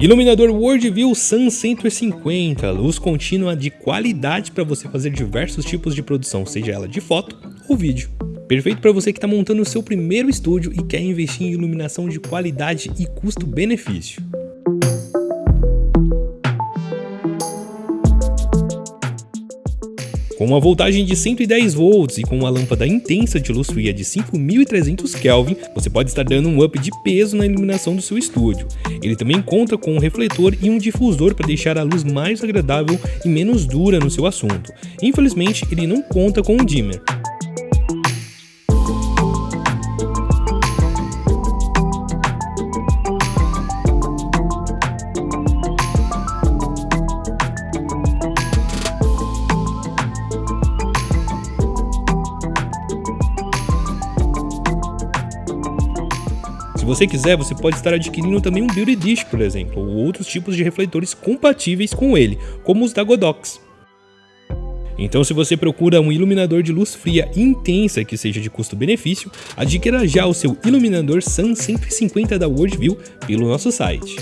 Iluminador Worldview Sun 150, luz contínua de qualidade para você fazer diversos tipos de produção, seja ela de foto ou vídeo. Perfeito para você que está montando o seu primeiro estúdio e quer investir em iluminação de qualidade e custo-benefício. Com uma voltagem de 110 volts e com uma lâmpada intensa de luz fria de 5300 Kelvin, você pode estar dando um up de peso na iluminação do seu estúdio. Ele também conta com um refletor e um difusor para deixar a luz mais agradável e menos dura no seu assunto. Infelizmente, ele não conta com um dimmer. Você quiser, você pode estar adquirindo também um Beauty Dish, por exemplo, ou outros tipos de refletores compatíveis com ele, como os da Godox. Então se você procura um iluminador de luz fria intensa que seja de custo-benefício, adquira já o seu iluminador Sun 150 da Worldview pelo nosso site.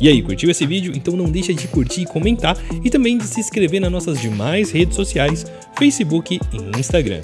E aí, curtiu esse vídeo? Então não deixa de curtir e comentar e também de se inscrever nas nossas demais redes sociais, Facebook e Instagram.